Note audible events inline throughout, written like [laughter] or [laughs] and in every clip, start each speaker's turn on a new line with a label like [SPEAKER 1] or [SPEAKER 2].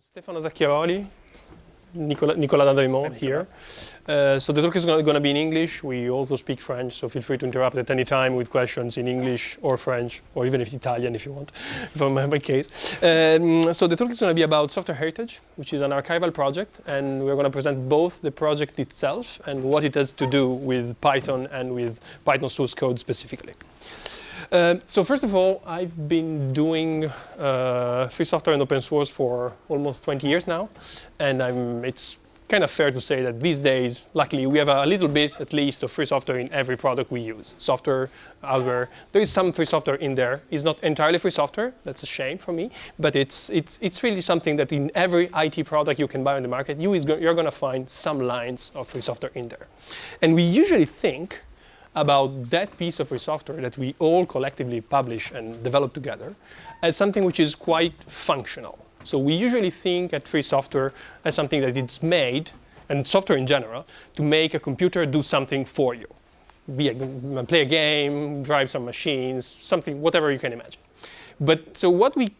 [SPEAKER 1] Stefano Zacchiaroli, Nicola, Nicola here. Uh, so the talk is going to be in English. We also speak French, so feel free to interrupt at any time with questions in English or French, or even if Italian if you want, [laughs] my, my case. Um, so the talk is going to be about software heritage, which is an archival project, and we're going to present both the project itself and what it has to do with Python and with Python source code specifically. Uh, so first of all, I've been doing uh, free software and open source for almost 20 years now, and I'm, it's kind of fair to say that these days, luckily, we have a little bit, at least, of free software in every product we use. Software, hardware, there is some free software in there. It's not entirely free software. That's a shame for me. But it's, it's, it's really something that in every IT product you can buy on the market, you is go you're going to find some lines of free software in there. And we usually think about that piece of free software that we all collectively publish and develop together as something which is quite functional. So we usually think at free software as something that it's made, and software in general, to make a computer do something for you. Be a, play a game, drive some machines, something, whatever you can imagine. But so what we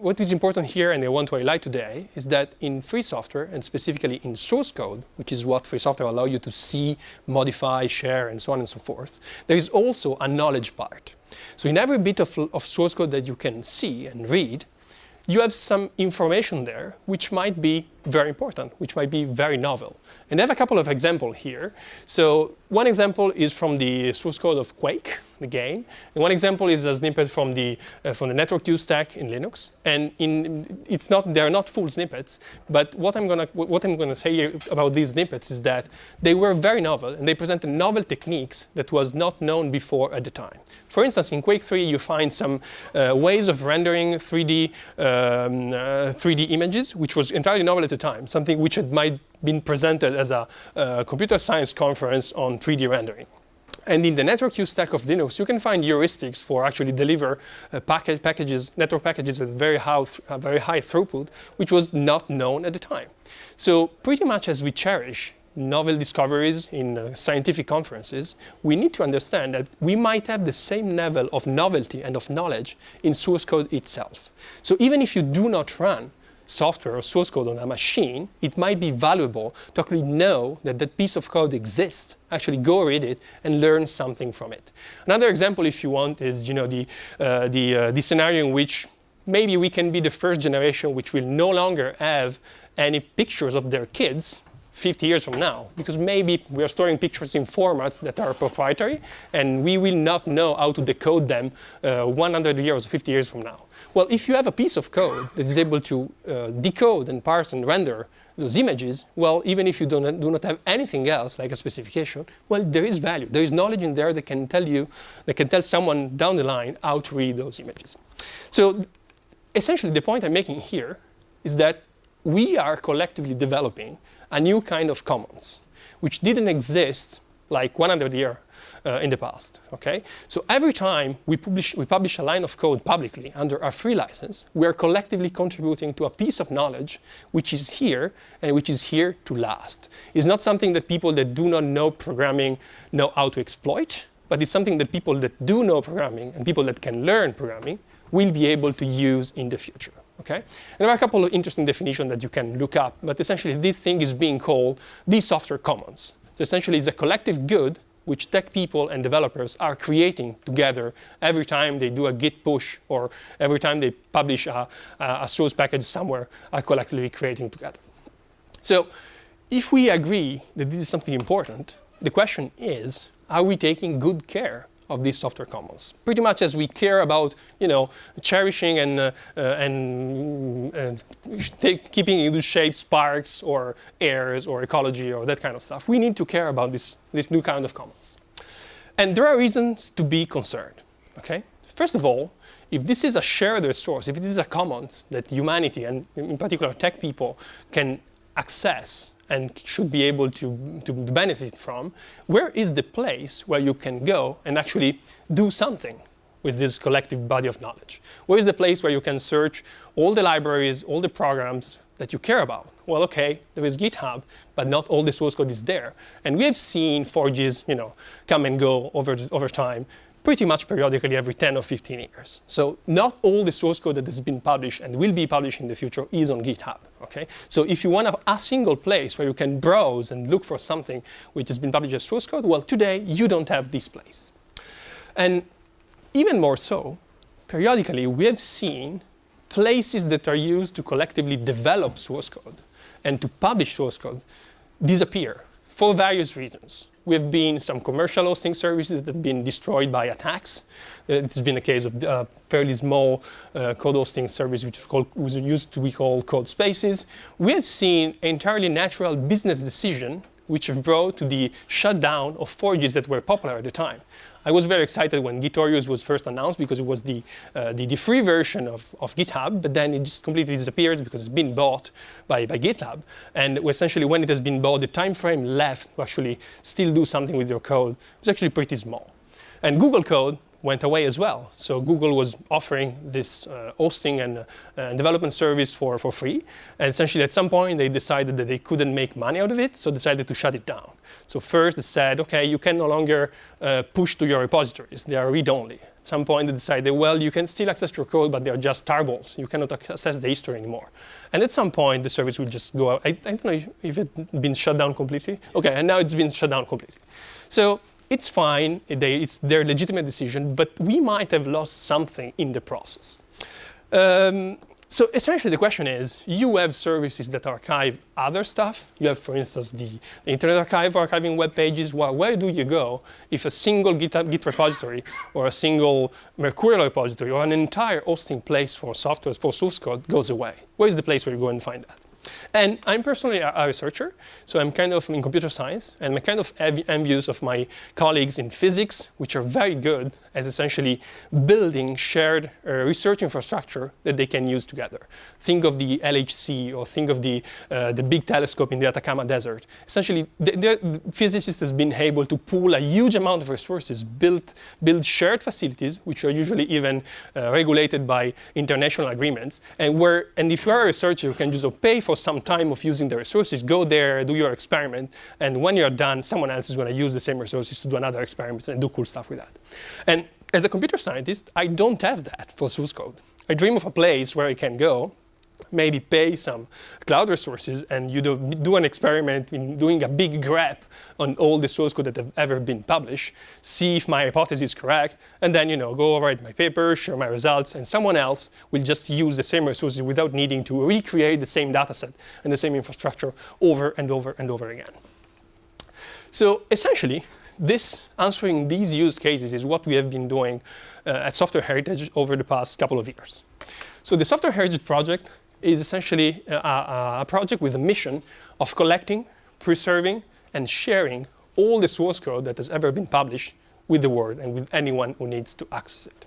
[SPEAKER 1] what is important here, and I want to highlight today, is that in free software, and specifically in source code, which is what free software allows you to see, modify, share, and so on and so forth, there is also a knowledge part. So in every bit of, of source code that you can see and read, you have some information there which might be very important, which might be very novel. And I have a couple of examples here. So one example is from the source code of Quake, the game. And one example is a snippet from the uh, from the network 2 stack in Linux. And in it's not they're not full snippets, but what I'm I'm gonna say about these snippets is that they were very novel and they presented novel techniques that was not known before at the time. For instance, in Quake 3, you find some uh, ways of rendering 3D um, uh, 3D images, which was entirely novel at the time, something which had might been presented as a uh, computer science conference on 3D rendering. And in the network use stack of Linux, you can find heuristics for actually deliver uh, package packages, network packages with very high, uh, very high throughput, which was not known at the time. So pretty much as we cherish novel discoveries in uh, scientific conferences, we need to understand that we might have the same level of novelty and of knowledge in source code itself. So even if you do not run software or source code on a machine, it might be valuable to actually know that that piece of code exists, actually go read it and learn something from it. Another example, if you want, is you know, the, uh, the, uh, the scenario in which maybe we can be the first generation which will no longer have any pictures of their kids 50 years from now, because maybe we are storing pictures in formats that are proprietary, and we will not know how to decode them uh, 100 years or 50 years from now. Well, if you have a piece of code that is able to uh, decode and parse and render those images, well, even if you do not, do not have anything else, like a specification, well, there is value. There is knowledge in there that can tell you, that can tell someone down the line how to read those images. So essentially, the point I'm making here is that we are collectively developing a new kind of commons, which didn't exist like 100 years uh, in the past. Okay, so every time we publish we publish a line of code publicly under a free license, we are collectively contributing to a piece of knowledge which is here and which is here to last. It's not something that people that do not know programming know how to exploit, but it's something that people that do know programming and people that can learn programming will be able to use in the future. Okay? And there are a couple of interesting definitions that you can look up, but essentially this thing is being called the software commons. So essentially it's a collective good which tech people and developers are creating together every time they do a git push or every time they publish a, a source package somewhere are collectively creating together. So if we agree that this is something important, the question is, are we taking good care of these software commons. Pretty much as we care about, you know, cherishing and, uh, uh, and uh, take, keeping in good shape sparks or airs or ecology or that kind of stuff. We need to care about this, this new kind of commons. And there are reasons to be concerned, okay? First of all, if this is a shared resource, if this is a commons that humanity, and in particular tech people, can access and should be able to, to benefit from, where is the place where you can go and actually do something with this collective body of knowledge? Where is the place where you can search all the libraries, all the programs that you care about? Well, okay, there is GitHub, but not all the source code is there. And we have seen forges, you know, come and go over, over time pretty much periodically every 10 or 15 years. So not all the source code that has been published and will be published in the future is on GitHub. Okay? So if you want a single place where you can browse and look for something which has been published as source code, well, today you don't have this place. And even more so, periodically we have seen places that are used to collectively develop source code and to publish source code disappear for various reasons. We've been some commercial hosting services that have been destroyed by attacks. Uh, it's been a case of a uh, fairly small uh, code hosting service which called, was used to be called CodeSpaces. We have seen entirely natural business decision which have brought to the shutdown of forges that were popular at the time. I was very excited when Gitorious was first announced because it was the, uh, the, the, free version of, of GitHub, but then it just completely disappears because it's been bought by, by GitLab. And essentially when it has been bought, the time frame left to actually still do something with your code is actually pretty small. And Google Code went away as well. So Google was offering this uh, hosting and uh, development service for, for free. And essentially at some point they decided that they couldn't make money out of it, so decided to shut it down. So first they said, okay, you can no longer uh, push to your repositories. They are read-only. At some point they decided, well, you can still access your code, but they are just tarballs. You cannot access the history anymore. And at some point the service will just go out. I, I don't know if, if it's been shut down completely. Okay, and now it's been shut down completely. So it's fine, they, it's their legitimate decision, but we might have lost something in the process. Um, so essentially the question is, you have services that archive other stuff. You have, for instance, the Internet Archive archiving web pages. Well, where do you go if a single GitHub, Git repository or a single Mercurial repository or an entire hosting place for software, for source code goes away? Where is the place where you go and find that? And I'm personally a, researcher, so I'm kind of in computer science, and I'm kind of envious of my colleagues in physics, which are very good at essentially building shared uh, research infrastructure that they can use together. Think of the LHC, or think of the, uh, the big telescope in the Atacama Desert. Essentially, the, the physicist has been able to pool a huge amount of resources, build, build shared facilities, which are usually even uh, regulated by international agreements, and where, and if you are a researcher, you can just pay for some time of using the resources, go there, do your experiment, and when you're done, someone else is going to use the same resources to do another experiment and do cool stuff with that. And as a computer scientist, I don't have that for source code. I dream of a place where I can go maybe pay some cloud resources and you do, do an experiment in doing a big grep on all the source code that have ever been published, see if my hypothesis is correct, and then you know go write my paper, share my results, and someone else will just use the same resources without needing to recreate the same dataset and the same infrastructure over and over and over again. So essentially, this answering these use cases is what we have been doing uh, at Software Heritage over the past couple of years. So the Software Heritage project is essentially a, a, project with a mission of collecting, preserving, and sharing all the source code that has ever been published with the world and with anyone who needs to access it.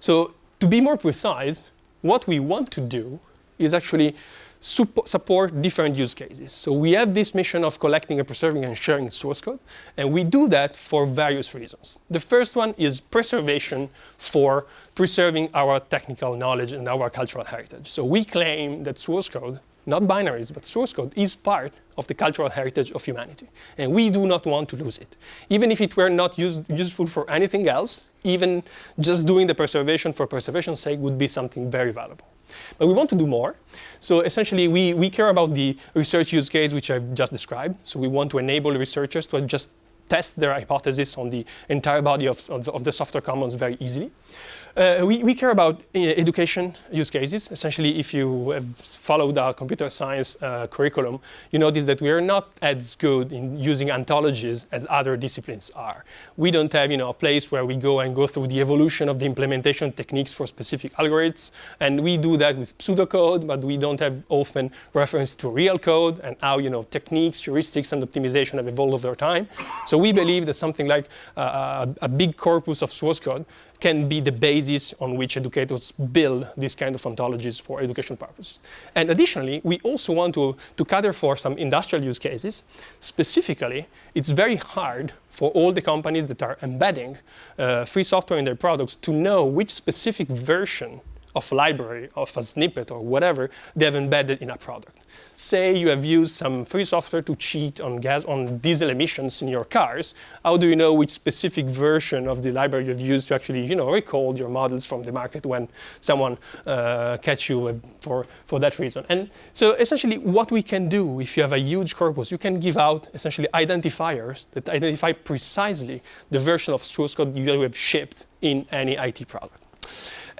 [SPEAKER 1] So to be more precise, what we want to do is actually support different use cases. So we have this mission of collecting and preserving and sharing source code, and we do that for various reasons. The first one is preservation for preserving our technical knowledge and our cultural heritage. So we claim that source code, not binaries, but source code, is part of the cultural heritage of humanity. And we do not want to lose it. Even if it were not use, useful for anything else, even just doing the preservation for preservation's sake would be something very valuable. But we want to do more. So essentially, we, we care about the research use case, which I've just described. So we want to enable researchers to just test their hypothesis on the entire body of, of, of the software commons very easily. Uh, we, we, care about uh, education use cases. Essentially, if you have followed our computer science uh, curriculum, you notice that we are not as good in using ontologies as other disciplines are. We don't have you know, a place where we go and go through the evolution of the implementation techniques for specific algorithms. And we do that with pseudocode, but we don't have often reference to real code and how you know, techniques, heuristics, and optimization have evolved over time. So we believe that something like uh, a big corpus of source code can be the basis on which educators build these kind of ontologies for education purposes. And additionally, we also want to, to cater for some industrial use cases. Specifically, it's very hard for all the companies that are embedding uh, free software in their products to know which specific version of a library, of a snippet or whatever they have embedded in a product. Say you have used some free software to cheat on gas on diesel emissions in your cars. How do you know which specific version of the library you've used to actually, you know, recall your models from the market when someone uh, catch you for for that reason? And so essentially, what we can do if you have a huge corpus, you can give out essentially identifiers that identify precisely the version of source code you have shipped in any IT product.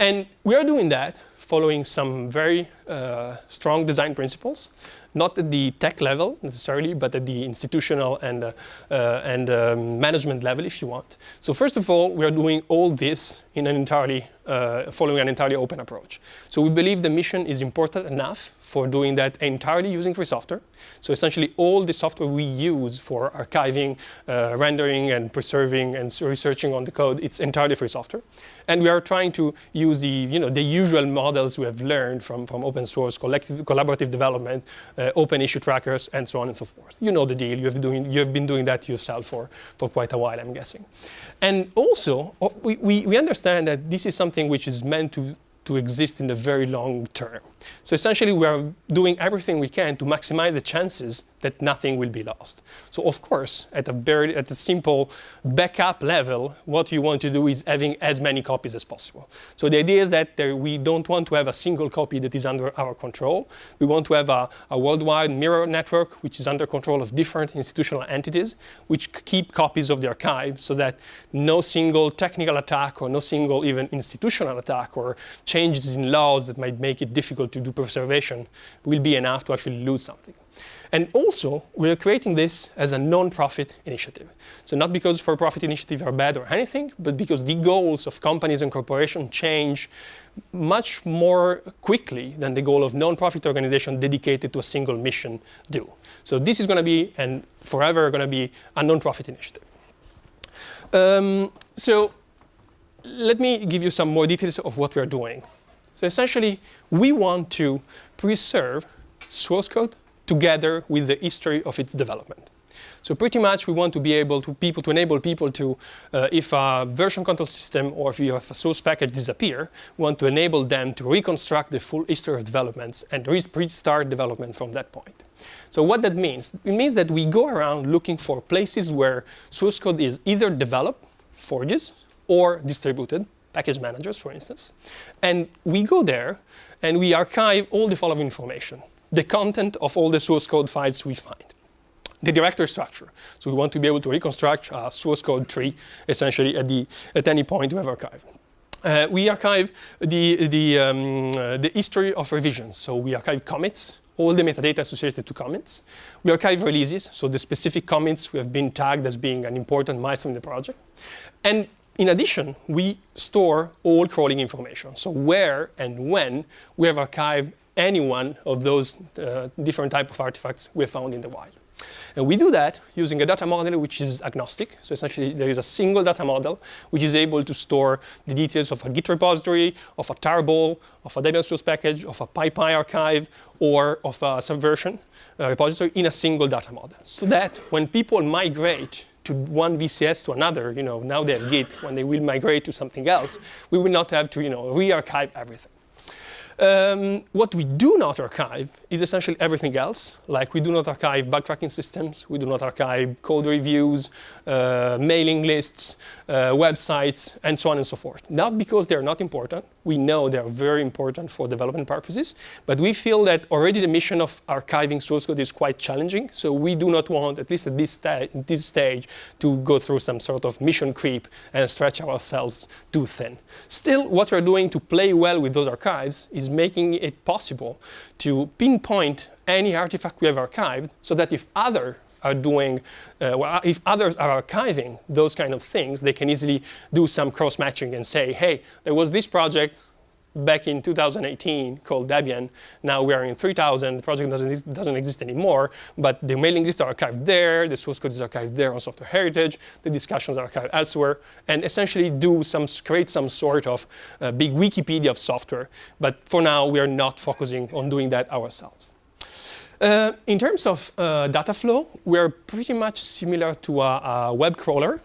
[SPEAKER 1] And we are doing that following some very uh, strong design principles, not at the tech level necessarily, but at the institutional and, uh, uh, and um, management level, if you want. So first of all, we are doing all this in an entirely, uh, following an entirely open approach. So we believe the mission is important enough for doing that entirely using free software. So essentially all the software we use for archiving, uh, rendering and preserving and researching on the code, it's entirely free software. And we are trying to use the, you know, the usual models we have learned from, from open source, collective, collaborative development, uh, open issue trackers, and so on and so forth. You know the deal. You have, doing, you have been doing that yourself for, for quite a while, I'm guessing. And also, uh, we, we, we understand that this is something which is meant to to exist in the very long term. So essentially, we are doing everything we can to maximize the chances that nothing will be lost. So of course, at a very at a simple backup level, what you want to do is having as many copies as possible. So the idea is that there, we don't want to have a single copy that is under our control. We want to have a, a worldwide mirror network, which is under control of different institutional entities, which keep copies of the archive so that no single technical attack or no single even institutional attack or changes in laws that might make it difficult to do preservation will be enough to actually lose something. And also, we're creating this as a non-profit initiative. So not because for-profit initiatives are bad or anything, but because the goals of companies and corporations change much more quickly than the goal of non-profit organizations dedicated to a single mission do. So this is going to be, and forever going to be, a non-profit initiative. Um, so let me give you some more details of what we're doing. So essentially, we want to preserve source code together with the history of its development. So pretty much we want to be able to people to enable people to, uh, if a version control system or if you have a source package disappear, we want to enable them to reconstruct the full history of developments and restart development from that point. So what that means? It means that we go around looking for places where source code is either developed, forges, or distributed, package managers, for instance. And we go there and we archive all the following information the content of all the source code files we find. The directory structure. So we want to be able to reconstruct a source code tree, essentially at, the, at any point we have archived. Uh, we archive the, the, um, uh, the history of revisions. So we archive commits, all the metadata associated to commits. We archive releases, so the specific commits we have been tagged as being an important milestone in the project. And in addition, we store all crawling information. So where and when we have archived any one of those uh, different type of artifacts we found in the wild. And we do that using a data model which is agnostic. So essentially, there is a single data model which is able to store the details of a Git repository, of a tarball, of a Debian package, of a PyPI archive, or of a subversion uh, repository in a single data model. So that when people migrate to one VCS to another, you know, now they have Git, when they will migrate to something else, we will not have to, you know, re-archive everything. Um, what we do not archive is essentially everything else. Like we do not archive bug tracking systems, we do not archive code reviews, uh, mailing lists, uh, websites, and so on and so forth. Not because they're not important. We know they're very important for development purposes, but we feel that already the mission of archiving source code is quite challenging. So we do not want, at least at this, sta this stage, to go through some sort of mission creep and stretch ourselves too thin. Still, what we're doing to play well with those archives is making it possible to pinpoint any artifact we have archived so that if other are doing, uh, well, if others are archiving those kind of things, they can easily do some cross-matching and say, hey, there was this project back in 2018 called Debian. Now we are in 3000. The project doesn't, doesn't exist anymore, but the mailing lists are archived there. The source code is archived there on software heritage. The discussions are archived elsewhere, and essentially do some create some sort of uh, big Wikipedia of software. But for now, we are not focusing on doing that ourselves. Uh, in terms of uh, data flow, we're pretty much similar to a, a web crawler,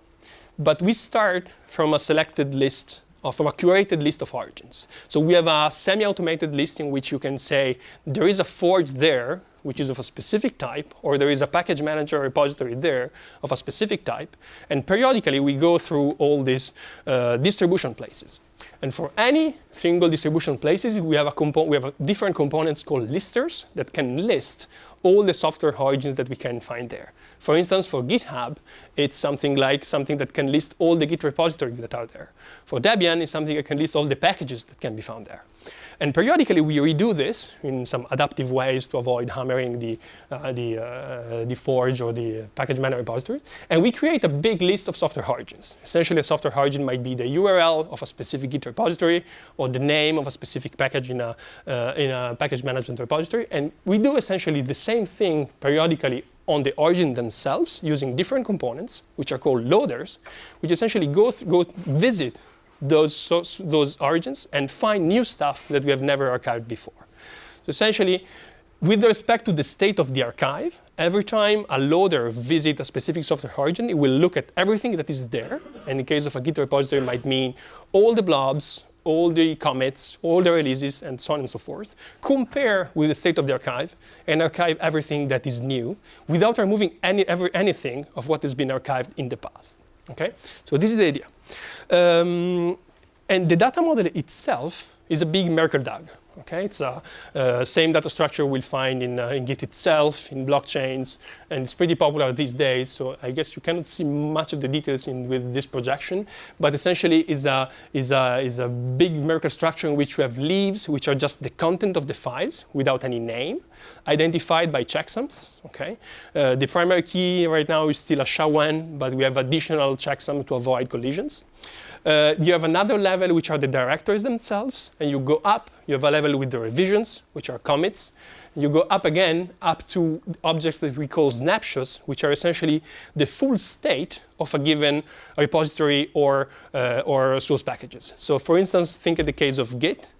[SPEAKER 1] but we start from a selected list from a curated list of origins. So we have a semi-automated list in which you can say there is a forge there which is of a specific type, or there is a package manager repository there of a specific type. And periodically, we go through all these uh, distribution places. And for any single distribution places, we have, a we have a different components called listers that can list all the software origins that we can find there. For instance, for GitHub, it's something like something that can list all the Git repositories that are there. For Debian, it's something that can list all the packages that can be found there. And periodically, we redo this in some adaptive ways to avoid hammering the, uh, the, uh, the forge or the package manager repository. And we create a big list of software origins. Essentially, a software origin might be the URL of a specific Git repository or the name of a specific package in a, uh, in a package management repository. And we do essentially the same thing periodically on the origin themselves using different components, which are called loaders, which essentially go, go visit those, those origins and find new stuff that we have never archived before. So essentially, with respect to the state of the archive, every time a loader visits a specific software origin, it will look at everything that is there. And in case of a Git repository, it might mean all the blobs, all the commits, all the releases, and so on and so forth, compare with the state of the archive, and archive everything that is new without removing any, ever, anything of what has been archived in the past. Okay? So this is the idea. Um, and the data model itself is a big Merkle DAG. Okay, it's a uh, same data structure we'll find in, uh, in Git itself, in blockchains, and it's pretty popular these days. So I guess you cannot see much of the details in with this projection, but essentially is a is a is a big Merkle structure in which we have leaves, which are just the content of the files without any name, identified by checksums. Okay, uh, the primary key right now is still a SHA-1, but we have additional checksum to avoid collisions. Uh, you have another level, which are the directories themselves. And you go up. You have a level with the revisions, which are commits. You go up again, up to objects that we call snapshots, which are essentially the full state of a given repository or, uh, or source packages. So for instance, think of the case of Git.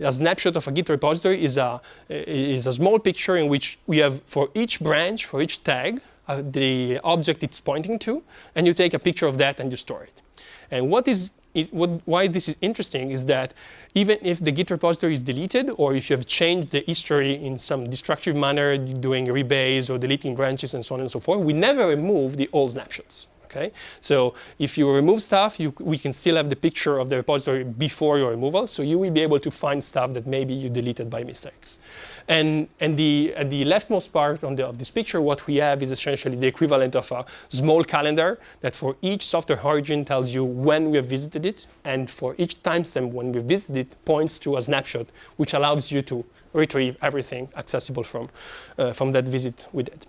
[SPEAKER 1] A snapshot of a Git repository is a, is a small picture in which we have, for each branch, for each tag, uh, the object it's pointing to, and you take a picture of that and you store it. And what is what, why this is interesting is that even if the Git repository is deleted, or if you have changed the history in some destructive manner, doing rebase or deleting branches and so on and so forth, we never remove the old snapshots. Okay? So if you remove stuff, you, we can still have the picture of the repository before your removal. So you will be able to find stuff that maybe you deleted by mistakes. And, and the, at the leftmost part the, of this picture, what we have is essentially the equivalent of a small calendar that for each software origin tells you when we have visited it. And for each timestamp when we visited it points to a snapshot, which allows you to retrieve everything accessible from, uh, from that visit we did.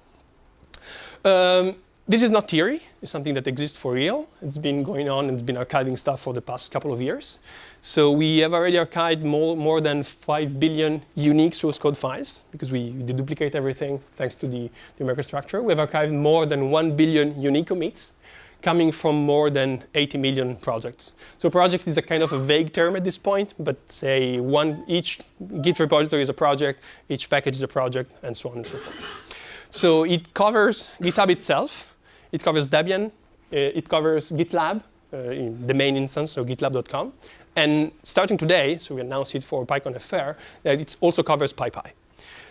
[SPEAKER 1] Um, this is not theory. It's something that exists for real. It's been going on and it's been archiving stuff for the past couple of years. So we have already archived more, more than 5 billion unique source code files because we deduplicate everything thanks to the, Merkle structure. We have archived more than 1 billion unique commits coming from more than 80 million projects. So project is a kind of a vague term at this point, but say one, each Git repository is a project, each package is a project, and so on and so forth. So it covers GitHub itself, it covers Debian. Uh, it covers GitLab, uh, in the main instance, so gitlab.com. And starting today, so we announced it for PyCon FR, that it also covers PyPI.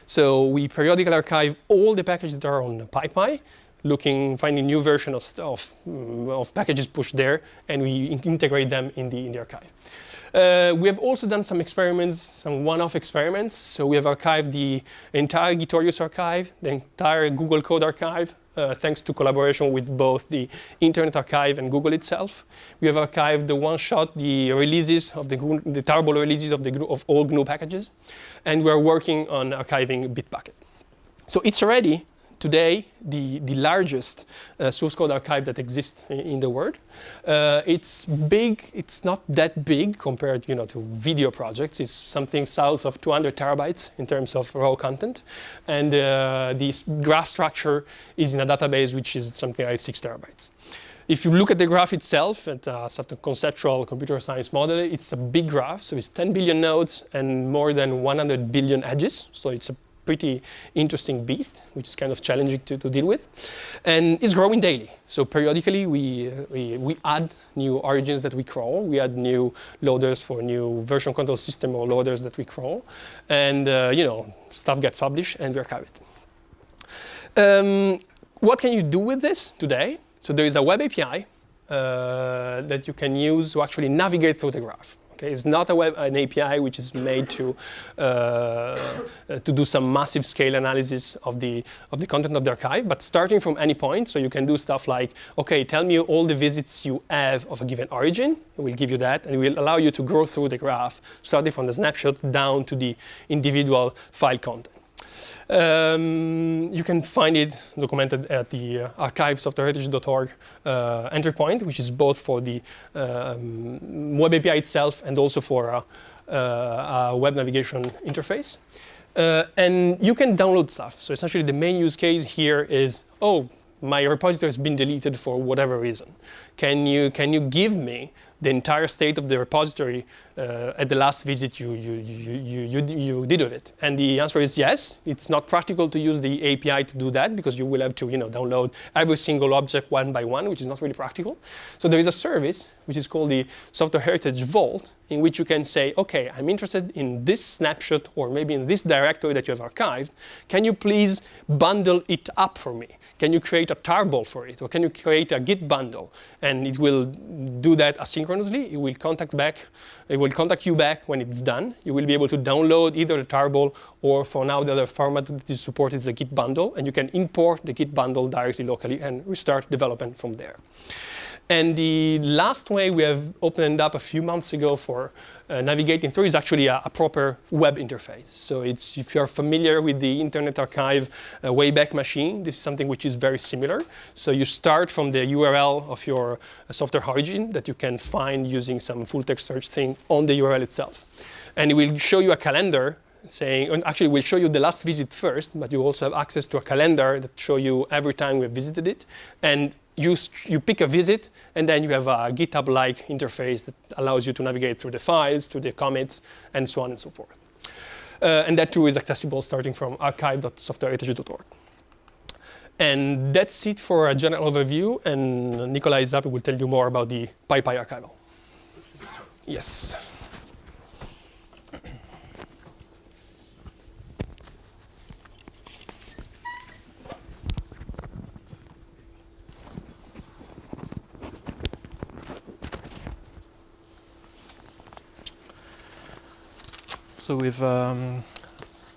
[SPEAKER 1] So we periodically archive all the packages that are on PyPI, looking, finding new version of, of, mm, of packages pushed there, and we in integrate them in the, in the archive. Uh, we have also done some experiments, some one-off experiments. So we have archived the entire Gitorious archive, the entire Google Code archive, uh, thanks to collaboration with both the Internet Archive and Google itself. We have archived the one-shot, the releases of the, the tarball releases of, the, of all GNU packages. And we're working on archiving Bitbucket. So it's already today the, the largest uh, source code archive that exists in, the world. Uh, it's big, it's not that big compared you know, to video projects. It's something south of 200 terabytes in terms of raw content. And uh, the graph structure is in a database which is something like six terabytes. If you look at the graph itself, at a sort of conceptual computer science model, it's a big graph. So it's 10 billion nodes and more than 100 billion edges. So it's a pretty interesting beast, which is kind of challenging to, to deal with. And it's growing daily. So periodically we, uh, we, we add new origins that we crawl. We add new loaders for new version control system or loaders that we crawl. And, uh, you know, stuff gets published and we archive it. Um, what can you do with this today? So there is a web API uh, that you can use to actually navigate through the graph. Okay, it's not a web, an API which is made to uh, to do some massive scale analysis of the of the content of the archive, but starting from any point. So you can do stuff like, okay, tell me all the visits you have of a given origin. It will give you that, and it will allow you to go through the graph, starting from the snapshot down to the individual file content. Um, you can find it documented at the uh, archive.softwareheritage.org uh, entry point, which is both for the um, web API itself and also for a, uh, a web navigation interface. Uh, and you can download stuff. So essentially the main use case here is, oh, my repository has been deleted for whatever reason. Can you, can you give me the entire state of the repository uh, at the last visit you, you, you, you, you, did of it? And the answer is yes. It's not practical to use the API to do that because you will have to you know, download every single object one by one, which is not really practical. So there is a service which is called the Software Heritage Vault, in which you can say, OK, I'm interested in this snapshot or maybe in this directory that you have archived. Can you please bundle it up for me? Can you create a tarball for it? Or can you create a Git bundle? And it will do that asynchronously. It will contact back. It will contact you back when it's done. You will be able to download either the tarball or for now the other format that is supported is a Git bundle. And you can import the Git bundle directly locally and restart development from there. And the last way we have opened up a few months ago for uh, navigating through is actually a, a, proper web interface. So it's, if you're familiar with the Internet Archive uh, Wayback Machine, this is something which is very similar. So you start from the URL of your uh, software origin that you can find using some full text search thing on the URL itself. And it will show you a calendar saying, and actually we'll show you the last visit first, but you also have access to a calendar that show you every time we have visited it. And you, you pick a visit, and then you have a GitHub-like interface that allows you to navigate through the files, to the commits, and so on and so forth. Uh, and that too is accessible starting from archive.softwareheritage.org. And that's it for a general overview, and Nikolai is will tell you more about the PyPI archival. Yes.
[SPEAKER 2] So with um,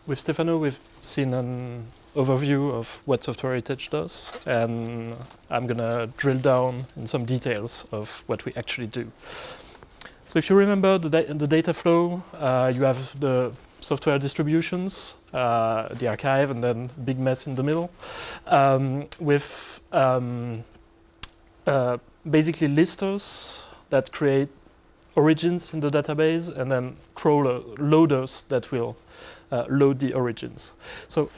[SPEAKER 2] with Stefano, we've seen an overview of what Software Heritage does, and I'm gonna drill down in some details of what we actually do. So if you remember the, da the data flow, uh, you have the software distributions, uh, the archive, and then big mess in the middle, um, with um, uh, basically listers that create origins in the database and then crawler loaders that will uh, load the origins. So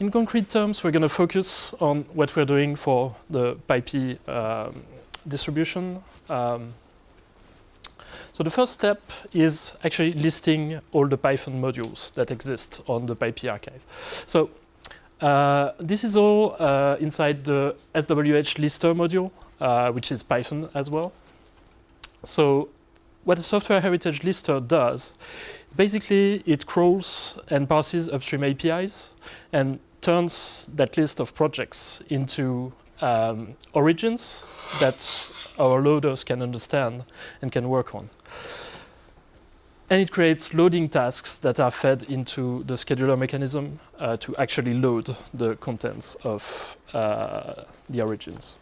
[SPEAKER 2] in concrete terms, we're going to focus on what we're doing for the PyPI um, distribution. Um, so the first step is actually listing all the Python modules that exist on the PyPI archive. So uh, this is all uh, inside the SWH lister module, uh, which is Python as well. So what a software heritage lister does, basically it crawls and parses upstream APIs and turns that list of projects into um, origins that our loaders can understand and can work on. And it creates loading tasks that are fed into the scheduler mechanism uh, to actually load the contents of uh, the origins.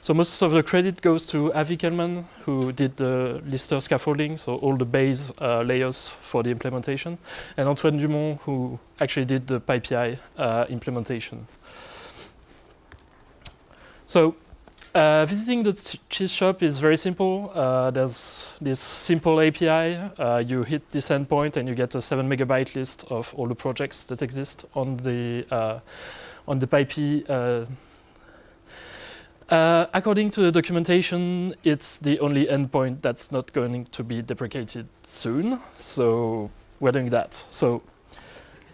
[SPEAKER 2] So most of the credit goes to Avi Kellman, who did the Lister scaffolding, so all the base uh, layers for the implementation, and Antoine Dumont, who actually did the PyPI uh, implementation. So uh, visiting the cheese shop is very simple. Uh, there's this simple API. Uh, you hit this endpoint and you get a seven megabyte list of all the projects that exist on the uh, on the PyPI uh, according to the documentation, it's the only endpoint that's not going to be deprecated soon. So we're doing that. So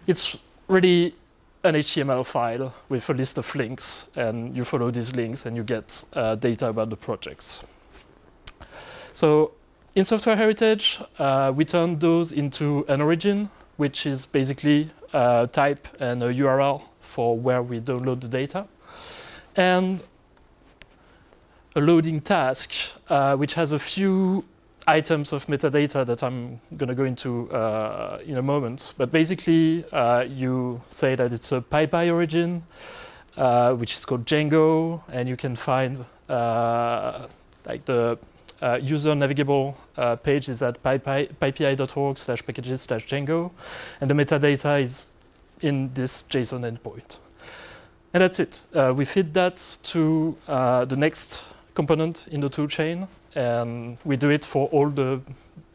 [SPEAKER 2] it's really an HTML file with a list of links, and you follow these links and you get uh, data about the projects. So in software heritage, uh, we turn those into an origin, which is basically a type and a URL for where we download the data. And a loading task, uh, which has a few items of metadata that I'm going to go into uh, in a moment. But basically, uh, you say that it's a PyPI origin, uh, which is called Django, and you can find uh, like the uh, user navigable uh, page is at pypi.org slash packages slash Django, and the metadata is in this JSON endpoint. And that's it. we feed that to the next component in the toolchain, and we do it for all the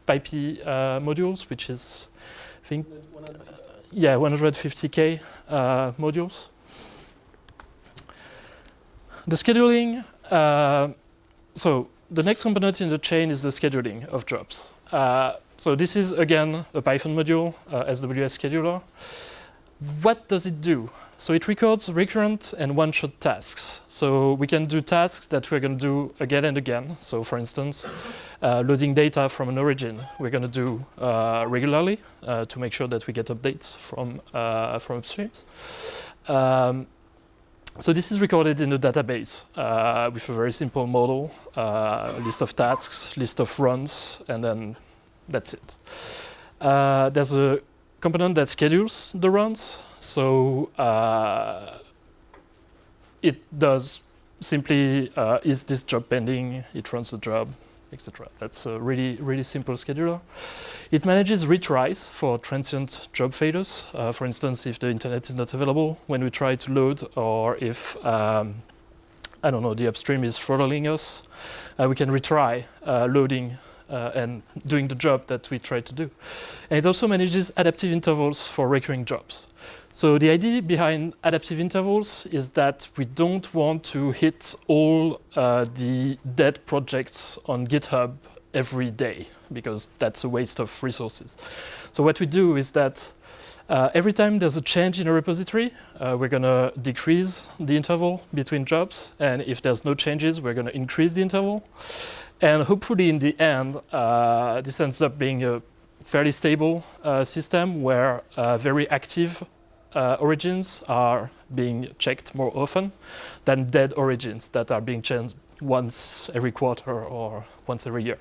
[SPEAKER 2] PyPI uh, modules, which is, I think, uh, yeah, 150k uh, modules. The scheduling, uh, so the next component in the chain is the scheduling of jobs. Uh, so this is, again, a Python module, uh, SWH scheduler. What does it do? So it records recurrent and one-shot tasks. So we can do tasks that we're going to do again and again. So for instance, uh, loading data from an origin, we're going to do uh, regularly uh, to make sure that we get updates from, uh, from upstreams. Um, so this is recorded in a database uh, with a very simple model, uh, list of tasks, list of runs, and then that's it. there's a component that schedules the runs. So uh, it does simply, uh, is this job pending? It runs the job, etc. That's a really, really simple scheduler. It manages retries for transient job failures. Uh, for instance, if the internet is not available when we try to load, or if, um, I don't know, the upstream is throttling us, uh, we can retry uh, loading uh, and doing the job that we try to do. And it also manages adaptive intervals for recurring jobs. So the idea behind adaptive intervals is that we don't want to hit all uh, the dead projects on GitHub every day because that's a waste of resources. So what we do is that uh, every time there's a change in a repository, uh, we're going to decrease the interval between jobs. And if there's no changes, we're going to increase the interval. And hopefully in the end, uh, this ends up being a fairly stable uh, system where uh, very active uh, origins are being checked more often than dead origins that are being changed once every quarter or once every year.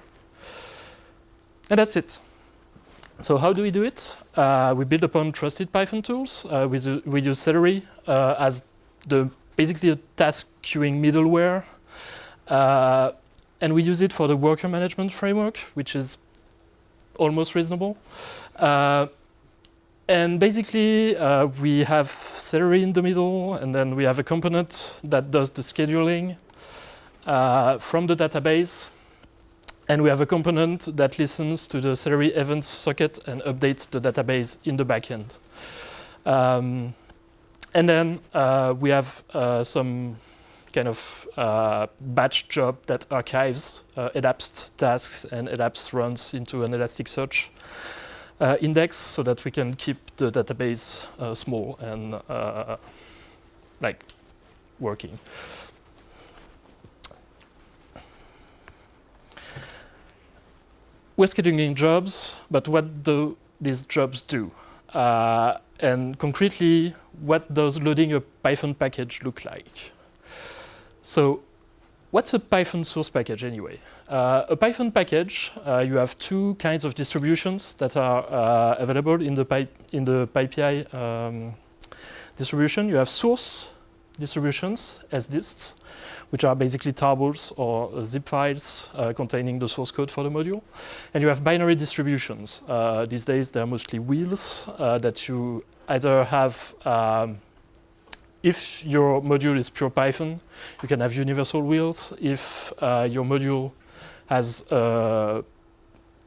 [SPEAKER 2] And that's it. So how do we do it? Uh, we build upon trusted Python tools. Uh, we, we, use Celery uh, as the basically a task queuing middleware. Uh, and we use it for the worker management framework, which is almost reasonable. And basically, uh, we have Celery in the middle, and then we have a component that does the scheduling uh, from the database. And we have a component that listens to the Celery events socket and updates the database in the backend. Um, and then uh, we have uh, some kind of uh, batch job that archives uh, elapsed tasks and elapsed runs into an Elasticsearch index so that we can keep the database uh, small and uh, like working. We're scheduling jobs, but what do these jobs do? Uh, and concretely, what does loading a Python package look like? So what's a Python source package anyway? Uh, a Python package, uh, you have two kinds of distributions that are uh, available in the, Py in the PyPI um, distribution. You have source distributions sdists, which are basically tarballs or zip files uh, containing the source code for the module. And you have binary distributions. Uh, these days, they're mostly wheels uh, that you either have um, if your module is pure Python, you can have universal wheels. If your module has uh,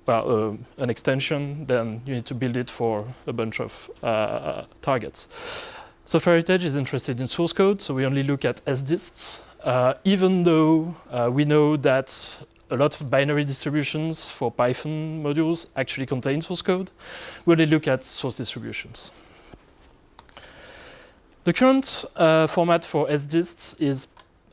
[SPEAKER 2] well, uh, an extension, then you need to build it for a bunch of uh, targets. Software Heritage is interested in source code, so we only look at sdists, uh, even though uh, we know that a lot of binary distributions for Python modules actually contain source code. We only look at source distributions. The current uh, format for sdists is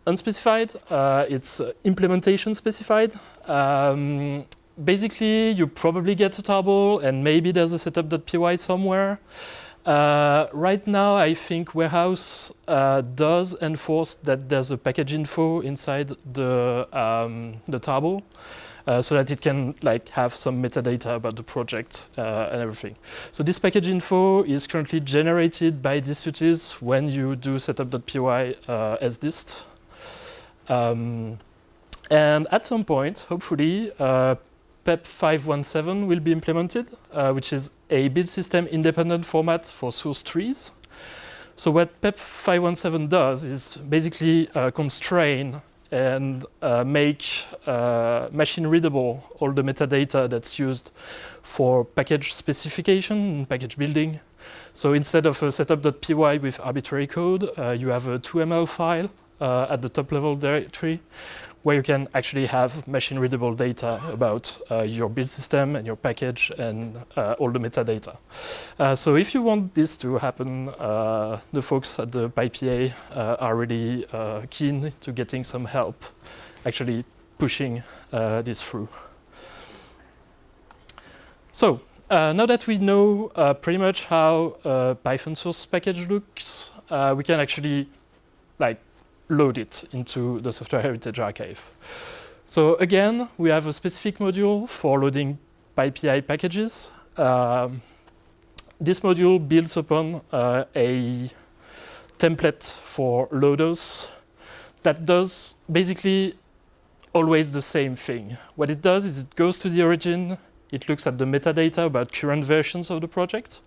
[SPEAKER 2] unspecified. Uh, it's uh, implementation specified. Um, basically, you probably get a tarball, and maybe there's a setup.py somewhere. Uh, right now, I think Warehouse uh, does enforce that there's a package info inside the um, the tarball, uh, so that it can like have some metadata about the project uh, and everything. So this package info is currently generated by distutils when you do setup.py uh, sdist. Um, and at some point, hopefully, uh, PEP 517 will be implemented, uh, which is a build system independent format for source trees. So what PEP 517 does is basically constrain and uh, make uh, machine readable all the metadata that's used for package specification and package building. So instead of a setup.py with arbitrary code, uh, you have a TOML file at the top level directory where you can actually have machine readable data about uh, your build system and your package and uh, all the metadata. Uh, so if you want this to happen, uh, the folks at the PyPA uh, are really uh, keen to getting some help actually pushing this through. So now that we know pretty much how a Python source package looks, we can actually like load it into the software heritage archive. So again, we have a specific module for loading PyPI packages. Um, this module builds upon uh, a template for loaders that does basically always the same thing. What it does is it goes to the origin, it looks at the metadata about current versions of the project,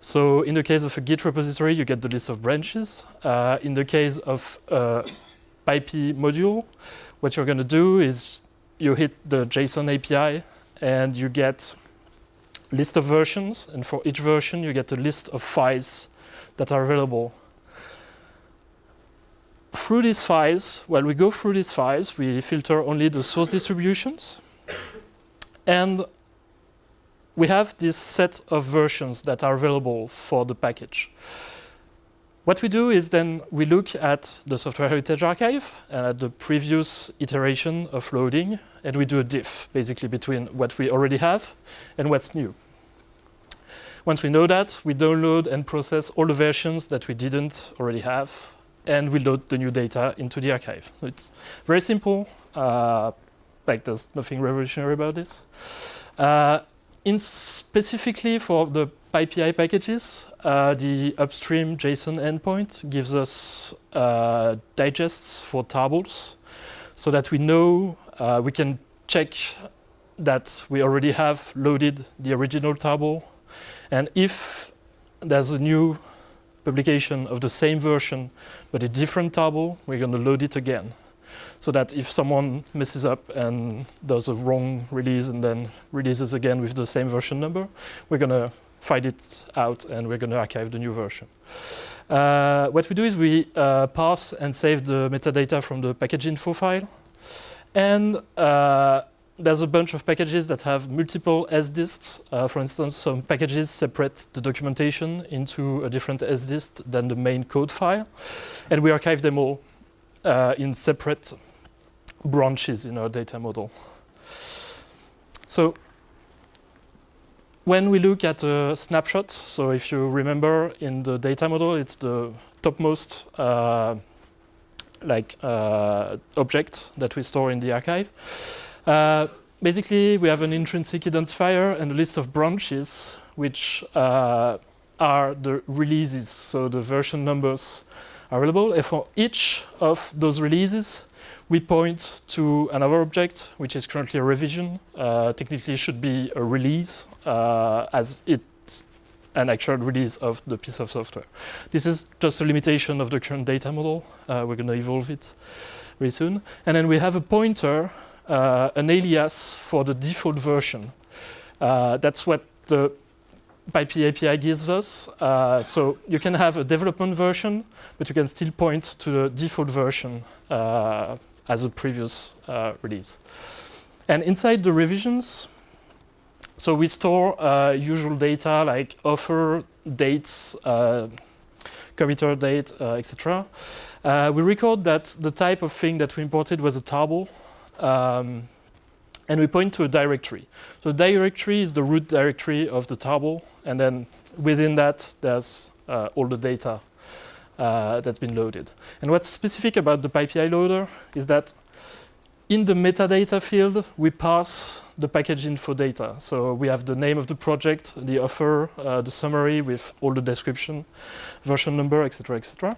[SPEAKER 2] so in the case of a Git repository, you get the list of branches. Uh, in the case of a PyPI module, what you're going to do is you hit the JSON API and you get list of versions. And for each version, you get a list of files that are available. Through these files, while we go through these files, we filter only the source distributions. And we have this set of versions that are available for the package. What we do is then we look at the software heritage archive and at the previous iteration of loading, and we do a diff, basically between what we already have and what's new. Once we know that, we download and process all the versions that we didn't already have, and we load the new data into the archive. So it's very simple, uh, like there's nothing revolutionary about this. Uh, in specifically for the PyPI packages, uh, the upstream JSON endpoint gives us uh, digests for tarballs so that we know uh, we can check that we already have loaded the original tarball. And if there's a new publication of the same version but a different tarball, we're going to load it again so that if someone messes up and does a wrong release and then releases again with the same version number, we're going to find it out and we're going to archive the new version. Uh, what we do is we uh, pass and save the metadata from the package info file. And uh, there's a bunch of packages that have multiple sdists. Uh, for instance, some packages separate the documentation into a different sdist than the main code file. And we archive them all uh, in separate branches in our data model. So when we look at a snapshot, so if you remember in the data model, it's the topmost uh, like uh, object that we store in the archive. Uh, basically, we have an intrinsic identifier and a list of branches, which uh, are the releases, so the version numbers available. And for each of those releases, we point to another object, which is currently a revision. Uh, technically, should be a release, uh, as it's an actual release of the piece of software. This is just a limitation of the current data model. Uh, we're going to evolve it very soon. And then we have a pointer, uh, an alias for the default version. Uh, that's what the PyPI API gives us. Uh, so you can have a development version, but you can still point to the default version uh, as a previous uh, release. And inside the revisions, so we store uh, usual data like offer, dates, uh, committer date, uh, etc. We record that the type of thing that we imported was a tarball. Um, and we point to a directory. So the directory is the root directory of the tarball, and then within that, there's uh, all the data uh, that's been loaded. And what's specific about the PyPI loader is that in the metadata field, we pass the package info data. So we have the name of the project, the offer, uh, the summary with all the description, version number, etc., etc.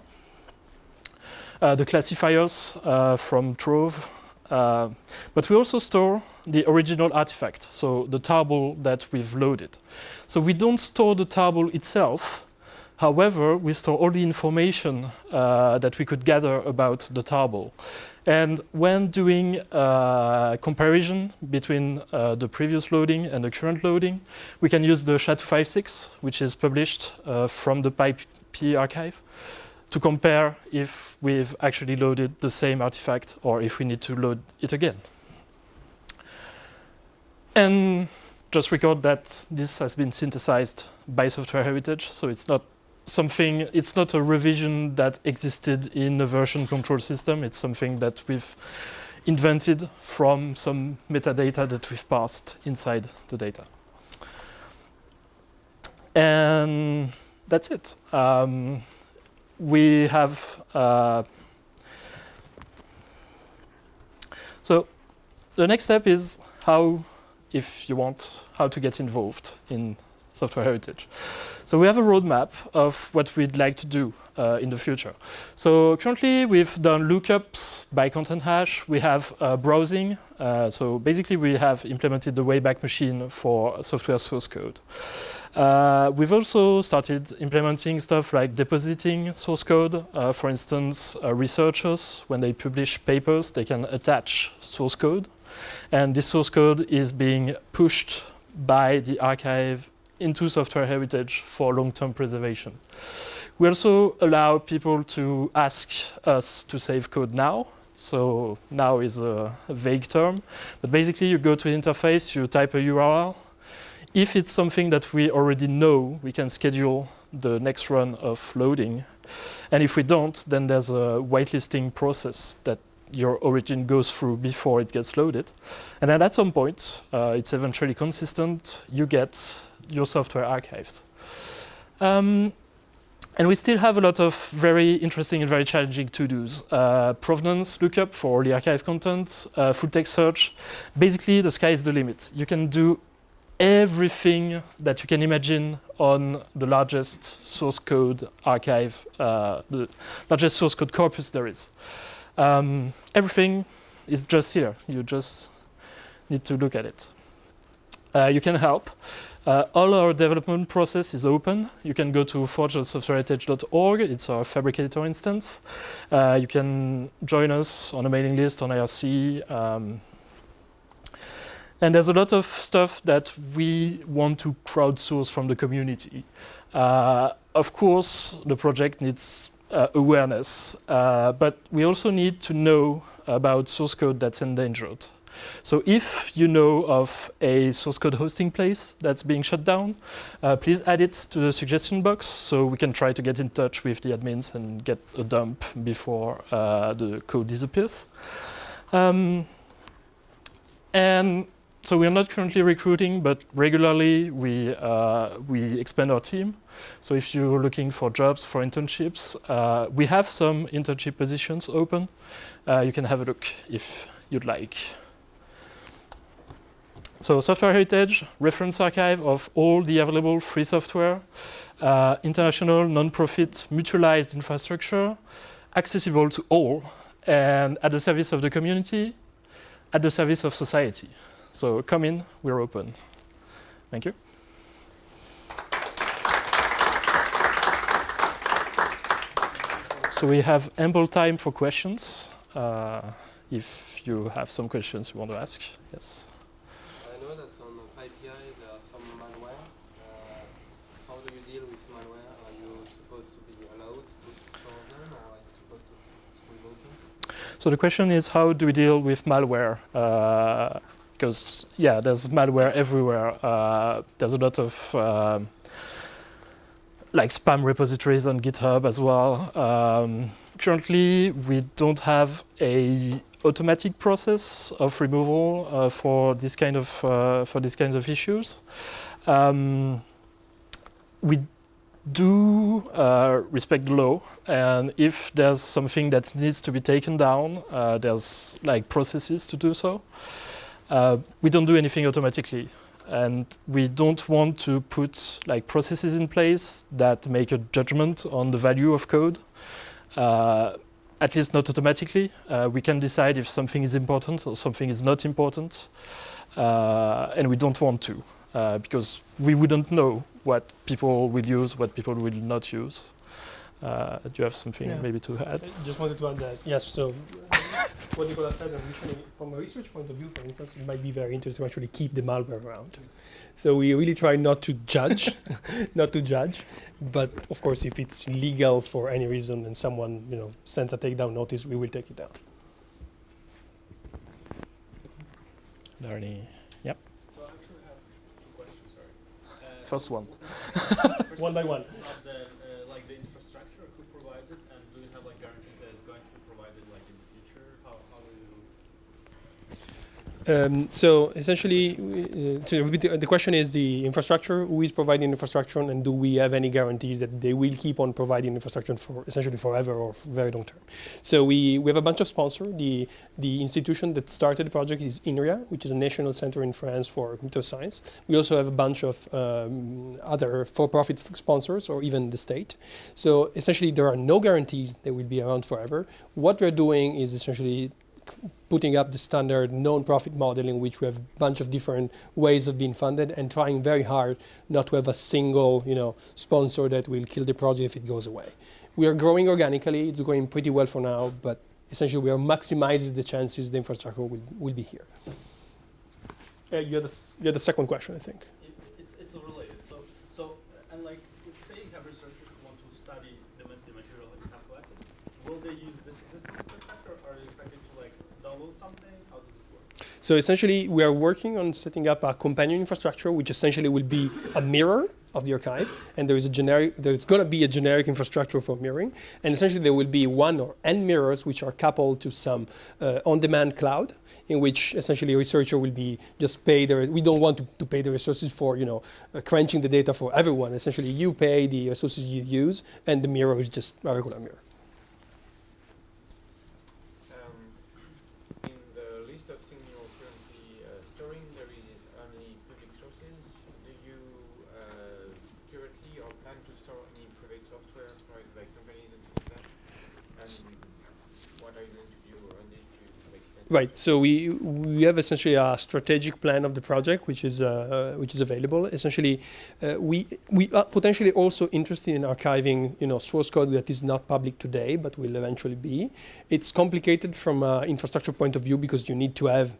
[SPEAKER 2] Uh, the classifiers uh, from Trove. Uh, but we also store the original artifact, so the tarball that we've loaded. So we don't store the tarball itself. However, we store all the information uh, that we could gather about the tarball. And when doing uh, comparison between uh, the previous loading and the current loading, we can use the SHA-256, which is published uh, from the PyPI archive, to compare if we've actually loaded the same artifact or if we need to load it again. And just record that this has been synthesized by Software Heritage, so it's not something, it's not a revision that existed in a version control system, it's something that we've invented from some metadata that we've passed inside the data. And that's it. Um, we have, uh, so the next step is how if you want how to get involved in software heritage. So we have a roadmap of what we'd like to do in the future. So currently we've done lookups by content hash. We have uh, browsing. Uh, so basically we have implemented the Wayback Machine for software source code. Uh, we've also started implementing stuff like depositing source code. Uh, for instance, uh, researchers, when they publish papers, they can attach source code and this source code is being pushed by the archive into software heritage for long-term preservation. We also allow people to ask us to save code now. So now is a, vague term, but basically you go to the interface, you type a URL. If it's something that we already know, we can schedule the next run of loading. And if we don't, then there's a whitelisting process that your origin goes through before it gets loaded. And then at some point, uh, it's eventually consistent, you get your software archived. Um, and we still have a lot of very interesting and very challenging to-dos. Uh, provenance lookup for all the archive content, uh, full text search. Basically, the sky is the limit. You can do everything that you can imagine on the largest source code archive, uh, the largest source code corpus there is. Um, everything is just here. You just need to look at it. Uh, you can help. Uh, all our development process is open. You can go to forge.softwareheritage.org. It's our Phabricator instance. Uh, you can join us on a mailing list on IRC. Um, and there's a lot of stuff that we want to crowdsource from the community. Uh, of course, the project needs uh, awareness, uh, but we also need to know about source code that's endangered. So if you know of a source code hosting place that's being shut down, uh, please add it to the suggestion box so we can try to get in touch with the admins and get a dump before uh, the code disappears. Um, and so we are not currently recruiting, but regularly we, uh, we expand our team. So if you're looking for jobs, for internships, uh, we have some internship positions open. Uh, you can have a look if you'd like. So software heritage, reference archive of all the available free software, uh, international, non-profit, mutualized infrastructure, accessible to all, and at the service of the community, at the service of society. So come in, we're open. Thank you. So we have ample time for questions. Uh, if you have some questions you want to ask, yes.
[SPEAKER 3] I know that on PyPI there are some malware. Uh, how do you deal with malware? Are you supposed to be allowed to store them or are you supposed to remove them?
[SPEAKER 2] So the question is how do we deal with malware? Uh, because yeah, there's malware everywhere. Uh, there's a lot of um, like spam repositories on GitHub as well. Um, currently, we don't have a automatic process of removal uh, for this kind of uh, for these kinds of issues. Um, we do uh, respect the law, and if there's something that needs to be taken down, uh, there's like processes to do so. Uh, we don't do anything automatically, and we don't want to put like processes in place that make a judgment on the value of code. Uh, at least not automatically. Uh, we can decide if something is important or something is not important, uh, and we don't want to because we wouldn't know what people will use, what people will not use. Uh, do you have something
[SPEAKER 1] Yeah.
[SPEAKER 2] maybe to add?
[SPEAKER 1] I just wanted to add that, yes, so what Nicola said, and usually from a research point of view, for instance, it might be very interesting to actually keep the malware around. So we really try not to judge, [laughs] not to judge, but of course, if it's legal for any reason and someone, you know, sends a takedown notice, we will take it down.
[SPEAKER 2] Are there any?
[SPEAKER 4] So I actually have two questions, sorry. Uh,
[SPEAKER 2] First one.
[SPEAKER 1] One by one.
[SPEAKER 4] Of the, uh, like the infrastructure, who provides it, and do you have like guarantees that it's going to be provided like in the future? How, how do you?
[SPEAKER 1] Um, so essentially, uh, the, the question is the infrastructure, who is providing infrastructure and do we have any guarantees that they will keep on providing infrastructure for essentially forever or for very long term? So we, we have a bunch of sponsors. The, the institution that started the project is INRIA, which is a national center in France for computer science. We also have a bunch of um, other for-profit sponsors or even the state. So essentially, there are no guarantees they will be around forever. What we're doing is essentially putting up the standard non-profit model in which we have a bunch of different ways of being funded and trying very hard not to have a single you know sponsor that will kill the project if it goes away. We are growing organically. It's going pretty well for now but essentially we are maximizing the chances the infrastructure will, will be here. Uh, you, had s- you had the second question i think
[SPEAKER 4] It, it's, it's related. So, so, uh, and like, say you have researchers who want to study the, ma- the material that you have collected, will they use this existing infrastructure, or are you expected to like download something? How does it work?
[SPEAKER 1] So essentially, we are working on setting up a companion infrastructure, which essentially will be a mirror of the archive, and there is a generic. There's going to be a generic infrastructure for mirroring, and essentially there will be one or n mirrors which are coupled to some uh, on-demand cloud, in which essentially a researcher will be just pay their. We don't want to, to pay the resources for you know uh, crunching the data for everyone. Essentially, you pay the resources you use, and the mirror is just a regular mirror.
[SPEAKER 5] Um, in the list of things you're currently uh, storing, there is only public sources. Do you uh, currently or plan to store any private software provided by companies and things like that? And what are you going to do around it to make it?
[SPEAKER 1] Right. So we we have essentially a strategic plan of the project, which is uh, which is available. Essentially, uh, we we are potentially also interested in archiving, you know, source code that is not public today, but will eventually be. It's complicated from an infrastructure point of view because you need to have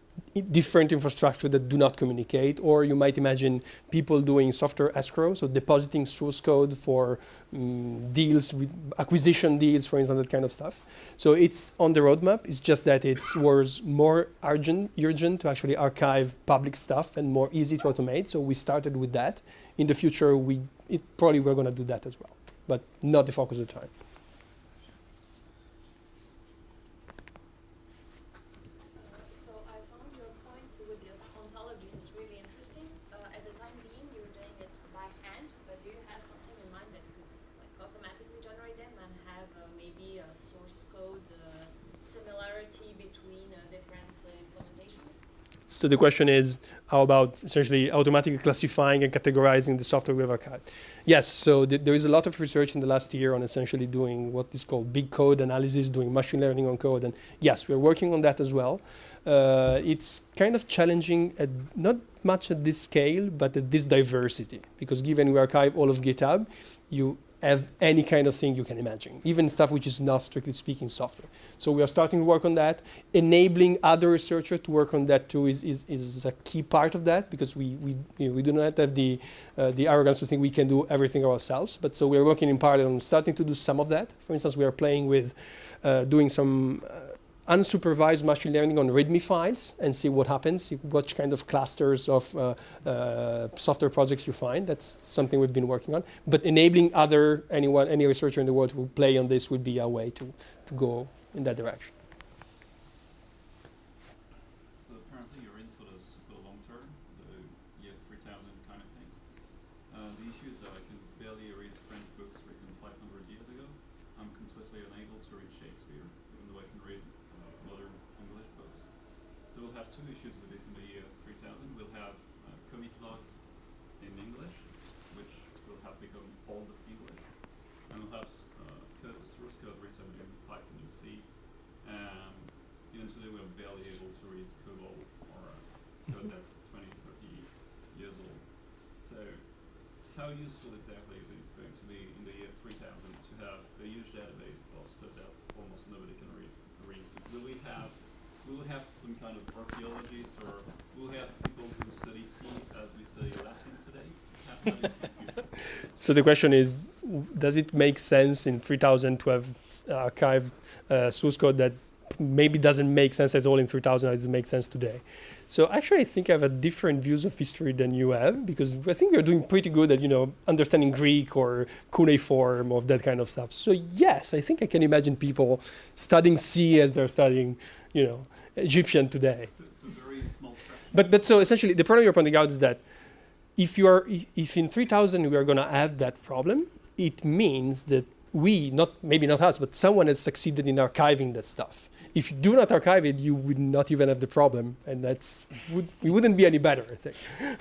[SPEAKER 1] different infrastructure that do not communicate, or you might imagine people doing software escrow, so depositing source code for mm, deals with acquisition deals, for instance, that kind of stuff. So it's on the roadmap. It's just that it was more urgent, urgent to actually archive public stuff and more easy to automate. So we started with that. In the future, we it probably we're going to do that as well, but not the focus of the time.
[SPEAKER 6] So I found your point with the ontology is really interesting. Uh, at the time being, you're doing it by hand, but do you have something in mind that could like automatically generate them and have uh, maybe a source code uh, similarity between uh, different uh, implementations?
[SPEAKER 1] So the question is, how about essentially automatically classifying and categorizing the software we have archived? Yes, so th- there is a lot of research in the last year on essentially doing what is called big code analysis, doing machine learning on code, and yes, we're working on that as well. Uh, it's kind of challenging, at not much at this scale, but at this diversity, because given we archive all of GitHub, you have any kind of thing you can imagine, even stuff which is not strictly speaking software. So we are starting to work on that. Enabling other researchers to work on that too is, is, is a key part of that because we, we, you know, we do not have the, uh, the arrogance to think we can do everything ourselves. But so we are working in parallel on starting to do some of that. For instance, we are playing with uh, doing some uh, unsupervised machine learning on README files and see what happens, watch kind of clusters of uh, uh, software projects you find. That's something we've been working on. But enabling other, anyone, any researcher in the world will play on this would be a way to, to go in that direction.
[SPEAKER 7] So apparently you're in for the long term, the year 3000 kind of things. Uh, the issue is that I can barely read French books written 500 years ago. I'm completely unable to read Shakespeare, even though I can read uh, modern English books. So we'll have two issues with this in the year 3000. We'll have uh, commit log in English, which will have become old English, and we'll have uh, code, source code written in Python and C. And even today we're barely able to read COBOL or uh, code [laughs] that's 20, 30 years old. So how useful exactly is it going to be in the year 3000 to have a huge database of stuff that almost nobody can read? read? Will we have will have some kind of archaeologists or we'll have people who study C as we study Latin today?
[SPEAKER 1] So the question is, does it make sense in 3000 to have uh, archived uh, source code that maybe doesn't make sense at all in 3000 it makes sense today? So actually, I think I have a different views of history than you have because I think we're doing pretty good at you know understanding Greek or cuneiform of that kind of stuff. So yes, I think I can imagine people studying C as they're studying you know Egyptian today.
[SPEAKER 7] It's, a- it's a very small.
[SPEAKER 1] But but so essentially, the problem you're pointing out is that if you are if in 3000 we are going to have that problem, it means that we not maybe not us, but someone has succeeded in archiving that stuff. If you do not archive it, you would not even have the problem, and that's would, we wouldn't be any better, I think. [laughs]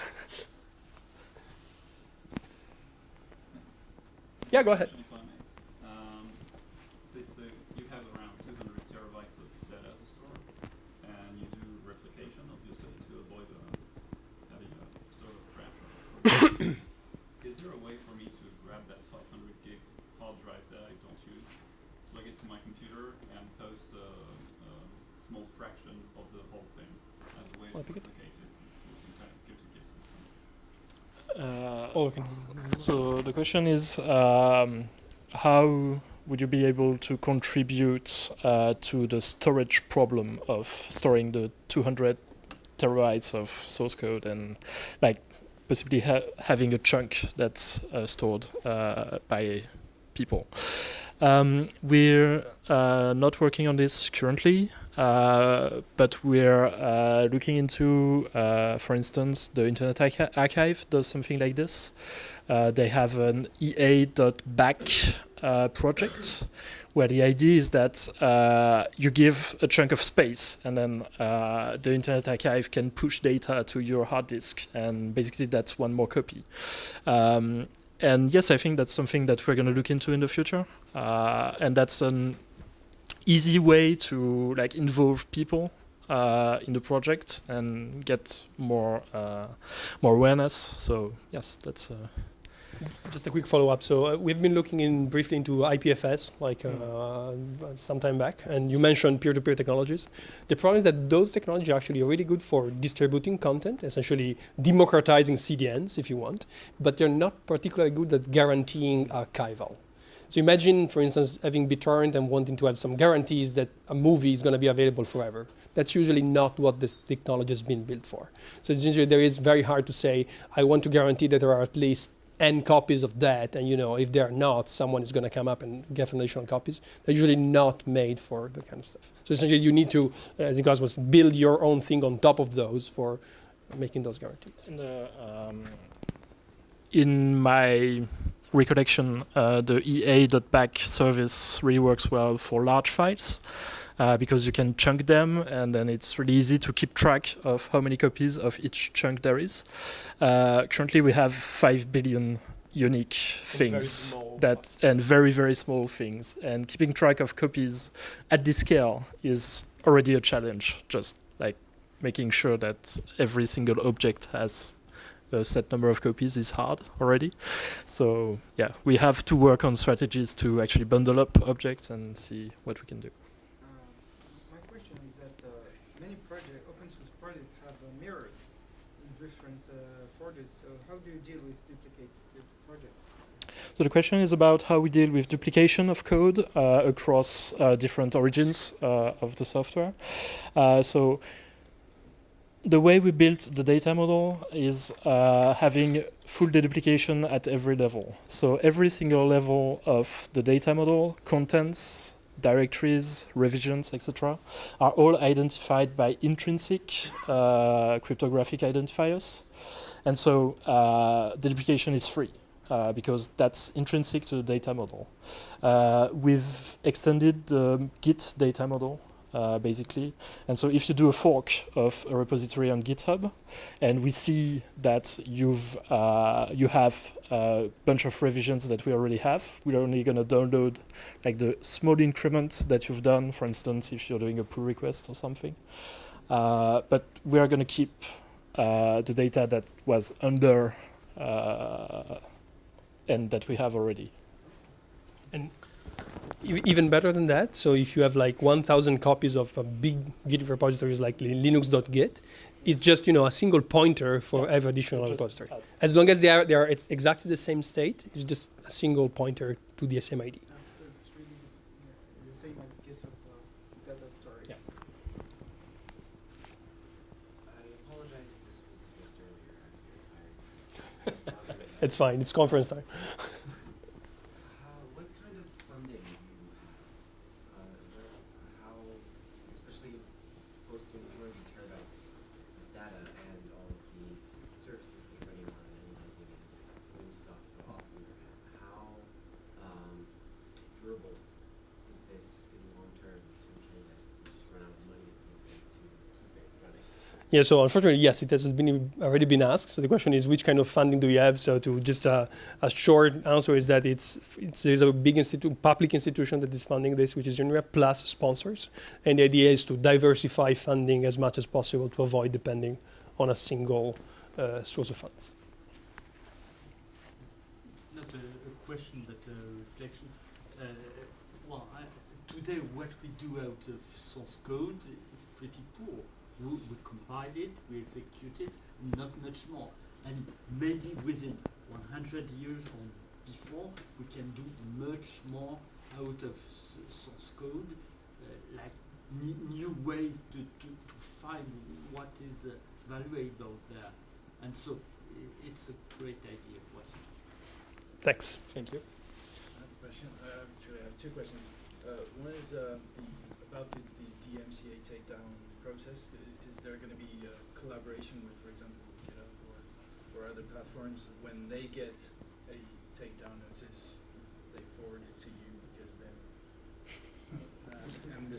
[SPEAKER 1] yeah, go ahead.
[SPEAKER 7] Question, if I may. Um, so, so you have around 200 terabytes of data to store, and you do replication, obviously, to avoid uh, having a sort of crash. Is there a way for me to grab that 500 gig hard drive that I don't use, plug it to my computer, and post a, a small fraction of the whole thing as a way
[SPEAKER 1] I'll
[SPEAKER 7] to
[SPEAKER 1] pick it.
[SPEAKER 7] replicate it through some kind of peer-to-peer system?
[SPEAKER 2] Uh,
[SPEAKER 1] Oh, okay.
[SPEAKER 2] So the question is, um, how would you be able to contribute uh, to the storage problem of storing the 200 terabytes of source code and like possibly ha- having a chunk that's uh, stored uh, by people? Um, we're uh, not working on this currently, uh, but we're uh, looking into, uh, for instance, the Internet Archi- Archive does something like this. Uh, they have an IA.BAK uh, project where the idea is that uh, you give a chunk of space and then the Internet Archive can push data to your hard disk, and basically that's one more copy. Um, and yes, I think that's something that we're going to look into in the future, and that's an easy way to like involve people uh, in the project and get more uh, more awareness. So yes, that's. Uh,
[SPEAKER 1] Just a quick follow-up. So uh, we've been looking in briefly into IPFS, like uh, some time back, and you mentioned peer-to-peer technologies. The problem is that those technologies are actually really good for distributing content, essentially democratizing CDNs, if you want, but they're not particularly good at guaranteeing archival. So imagine, for instance, having BitTorrent and wanting to have some guarantees that a movie is going to be available forever. That's usually not what this technology has been built for. So it's usually there is very hard to say, I want to guarantee that there are at least n copies of that, and you know, if they're not, someone is going to come up and get additional copies. They're usually not made for that kind of stuff. So essentially, you need to, as Nicolas was, build your own thing on top of those for making those guarantees.
[SPEAKER 2] in the um, in my recollection, uh, the IA.BAK service really works well for large files uh, because you can chunk them, and then it's really easy to keep track of how many copies of each chunk there is. Uh, currently, we have five billion unique things that and very very small things, and keeping track of copies at this scale is already a challenge. Just like making sure that every single object has a set number of copies is hard already. So yeah, we have to work on strategies to actually bundle up objects and see what we can do.
[SPEAKER 8] Um, My question is that uh, many project, open source projects have uh, mirrors in different uh, folders. So how do you deal with duplicates of projects?
[SPEAKER 2] So the question is about how we deal with duplication of code uh, across uh, different origins uh, of the software. Uh, so the way we built the data model is uh, having full deduplication at every level. So every single level of the data model, contents, directories, revisions, etc., are all identified by intrinsic uh, cryptographic identifiers. And so uh, the duplication is free uh, because that's intrinsic to the data model. Uh, we've extended the Git data model uh, basically. And so if you do a fork of a repository on GitHub, and we see that you've uh, you have a bunch of revisions that we already have, we're only going to download like the small increments that you've done, for instance, if you're doing a pull request or something. Uh, but we are going to keep uh, the data that was under uh, and that we have already.
[SPEAKER 1] E- even better than that. So if you have like 1,000 copies of a big Git repositories like li- linux.git, it's just you know a single pointer for
[SPEAKER 2] Yeah.
[SPEAKER 1] every additional
[SPEAKER 2] Just
[SPEAKER 1] repository.
[SPEAKER 2] add.
[SPEAKER 1] As long as they are they are it's exactly the same state, it's just a single pointer to the same ID. [laughs]
[SPEAKER 8] it's fine. it's conference yeah, the same as GitHub uh, data story.
[SPEAKER 2] Yeah.
[SPEAKER 9] I apologize if this was addressed earlier. I'm very tired.
[SPEAKER 1] It's fine. It's conference time.
[SPEAKER 9] How, what kind of funding do you have? Uh, where, how, especially hosting 200 terabytes of data and all of the services that you're running on and analyzing and doing stuff off the internet, how um, durable is this in the long term to ensure that you just run out of money at some point to keep it running?
[SPEAKER 1] Yeah, so unfortunately, yes, it has been already been asked. So the question is, which kind of funding do you have? So to just uh, a short answer is that it's, it's there's a big institute, public institution that is funding this, which is INRIA plus sponsors, and the idea is to diversify funding as much as possible to avoid depending on a single uh, source of funds.
[SPEAKER 10] It's not a, a question but a reflection. Uh, well, I, today what we do out of source code is pretty poor. We, we compile it, we execute it, not much more. And maybe within 100 years or before, we can do much more out of s- source code, uh, like new ways to, to, to find what is uh, valuable there. And so it's a great idea. What
[SPEAKER 1] Thanks.
[SPEAKER 2] Thank you.
[SPEAKER 11] I have a question. Uh, actually, I have two questions. Uh, one is uh, the, about the, the DMCA takedown process. Is there going to be collaboration with, for example, GitHub or, or other platforms when they get a takedown notice, they forward it to you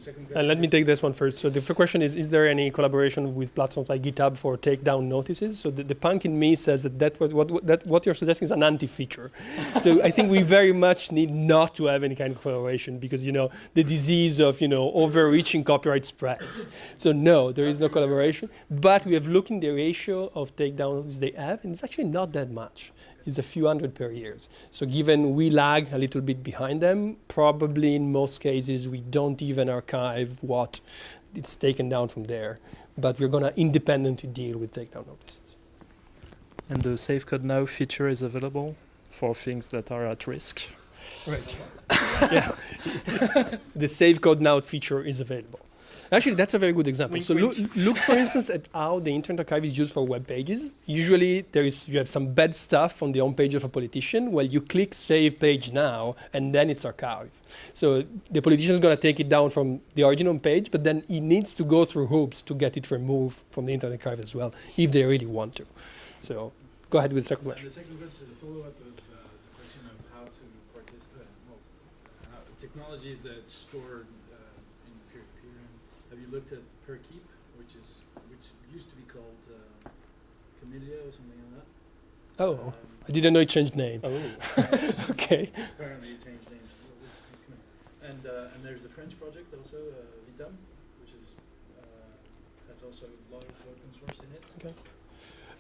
[SPEAKER 11] and.
[SPEAKER 1] And let me take this one first. So the question is, is there any collaboration with platforms like GitHub for takedown notices? So the, the punk in me says that, that what, what, that what you're suggesting is an anti-feature. [laughs] so I think we very much need not to have any kind of collaboration because, you know, the disease of, you know, overreaching copyright spreads. So no, there is no collaboration. But we have looked in the ratio of takedowns they have, and it's actually not that much. It's a few hundred per year. So given we lag a little bit behind them, probably in most cases we don't even archive what it's taken down from there. But we're gonna independently deal with takedown notices.
[SPEAKER 2] And the Save Code Now feature is available for things that are at risk.
[SPEAKER 1] Right. yeah. [laughs] the save code now feature is available. Actually, that's a very good example.
[SPEAKER 2] Wink,
[SPEAKER 1] so look,
[SPEAKER 2] wink.
[SPEAKER 1] look, for instance, at how the Internet Archive is used for web pages. Usually, there is you have some bad stuff on the home page of a politician. Well, you click Save Page Now, and then it's archived. So the politician is going to take it down from the original page, but then he needs to go through hoops to get it removed from the Internet Archive as well, if they really want to. So go ahead with the second
[SPEAKER 11] And
[SPEAKER 1] question.
[SPEAKER 11] the second question is a follow-up of uh, the question of how to participate, well, how, technologies that store uh, in peer-to-peer. And have you looked at Perkeep, which is which used to be called uh, Comedia or something like that?
[SPEAKER 1] Oh,
[SPEAKER 11] Um,
[SPEAKER 1] I didn't know it changed name.
[SPEAKER 2] Oh. [laughs]
[SPEAKER 1] okay.
[SPEAKER 11] Apparently, it changed names. Well, we- we can- And uh, and there's the French project also, uh, Vitam, which is uh, has also a lot of open source in it.
[SPEAKER 1] Okay.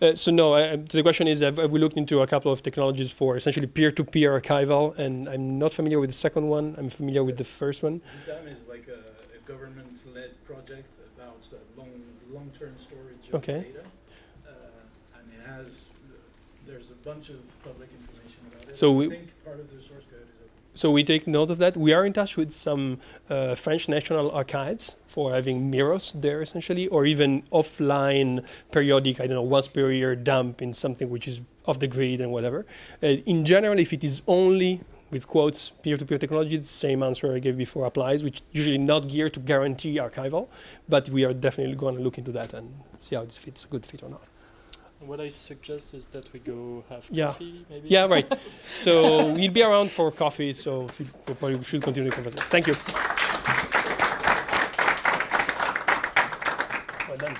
[SPEAKER 1] Uh, so no, I, I- so the question is, have, have we looked into a couple of technologies for essentially peer-to-peer archival? And I'm not familiar with the second one. I'm familiar with the first one.
[SPEAKER 11] Vitam is like a, a government-led project about uh, long long-term storage of
[SPEAKER 1] Okay.
[SPEAKER 11] data, uh, and it has there's a bunch of public information about it.
[SPEAKER 1] So
[SPEAKER 11] I
[SPEAKER 1] we-
[SPEAKER 11] think part of the source code is open.
[SPEAKER 1] So we take note of that. We are in touch with some uh, French national archives for having mirrors there, essentially, or even offline periodic, I don't know, once per year dump in something which is off the grid and whatever. Uh, in general, if it is only with quotes, peer-to-peer -peer technology, the same answer I gave before applies, which usually not geared to guarantee archival, but we are definitely going to look into that and see how it fits, a good fit or not.
[SPEAKER 2] What I suggest is that we go have
[SPEAKER 1] yeah.
[SPEAKER 2] coffee, maybe?
[SPEAKER 1] Yeah, right. [laughs] so we'll be around for coffee, so we probably should continue the conversation. Thank you. Well done.